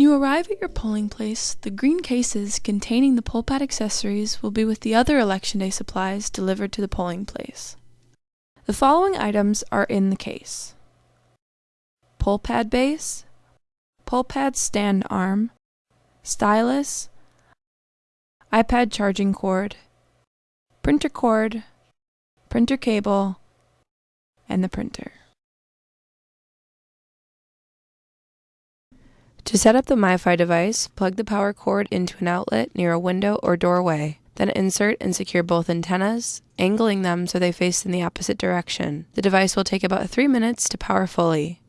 you arrive at your polling place, the green cases containing the poll pad accessories will be with the other Election Day supplies delivered to the polling place. The following items are in the case. Poll pad base, poll pad stand arm, stylus, iPad charging cord, printer cord, printer cable, and the printer. To set up the MiFi device, plug the power cord into an outlet near a window or doorway. Then insert and secure both antennas, angling them so they face in the opposite direction. The device will take about 3 minutes to power fully.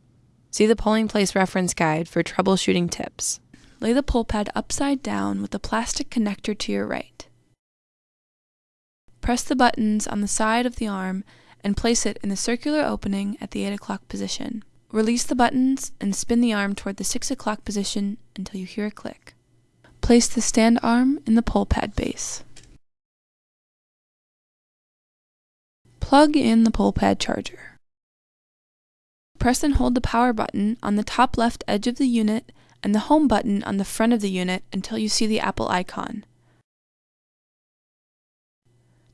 See the polling place reference guide for troubleshooting tips. Lay the poll pad upside down with the plastic connector to your right. Press the buttons on the side of the arm and place it in the circular opening at the 8 o'clock position. Release the buttons and spin the arm toward the 6 o'clock position until you hear a click. Place the stand arm in the poll pad base. Plug in the poll pad charger. Press and hold the power button on the top left edge of the unit and the home button on the front of the unit until you see the Apple icon.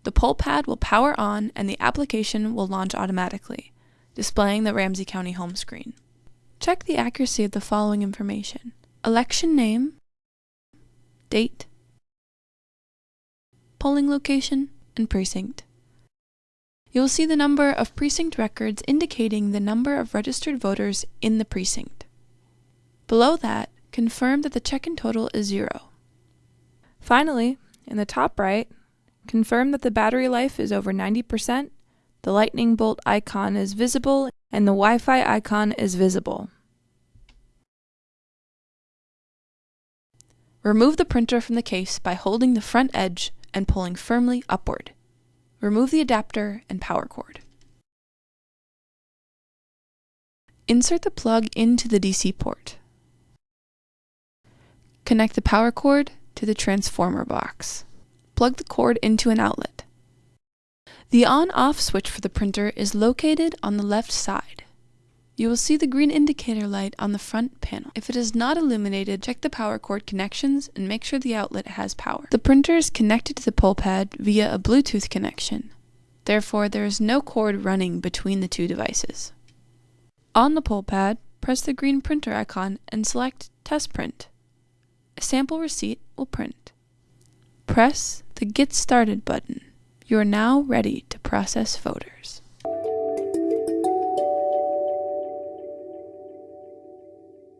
The poll pad will power on and the application will launch automatically displaying the Ramsey County home screen. Check the accuracy of the following information. Election name, date, polling location, and precinct. You will see the number of precinct records indicating the number of registered voters in the precinct. Below that, confirm that the check-in total is zero. Finally, in the top right, confirm that the battery life is over 90% the lightning bolt icon is visible and the Wi-Fi icon is visible. Remove the printer from the case by holding the front edge and pulling firmly upward. Remove the adapter and power cord. Insert the plug into the DC port. Connect the power cord to the transformer box. Plug the cord into an outlet. The on-off switch for the printer is located on the left side. You will see the green indicator light on the front panel. If it is not illuminated, check the power cord connections and make sure the outlet has power. The printer is connected to the poll pad via a Bluetooth connection. Therefore, there is no cord running between the two devices. On the poll pad, press the green printer icon and select Test Print. A sample receipt will print. Press the Get Started button. You are now ready to process voters.